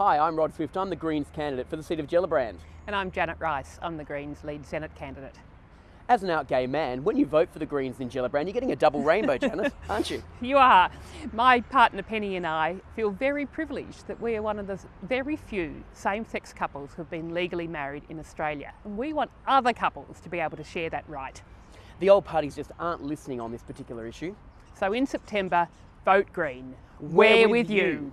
Hi, I'm Rod Swift. I'm the Greens candidate for the seat of Gellibrand. And I'm Janet Rice. I'm the Greens lead Senate candidate. As an out gay man, when you vote for the Greens in Gellibrand, you're getting a double rainbow, Janet, aren't you? You are. My partner Penny and I feel very privileged that we are one of the very few same sex couples who have been legally married in Australia. And we want other couples to be able to share that right. The old parties just aren't listening on this particular issue. So in September, vote Green. We're We're, with with you. you.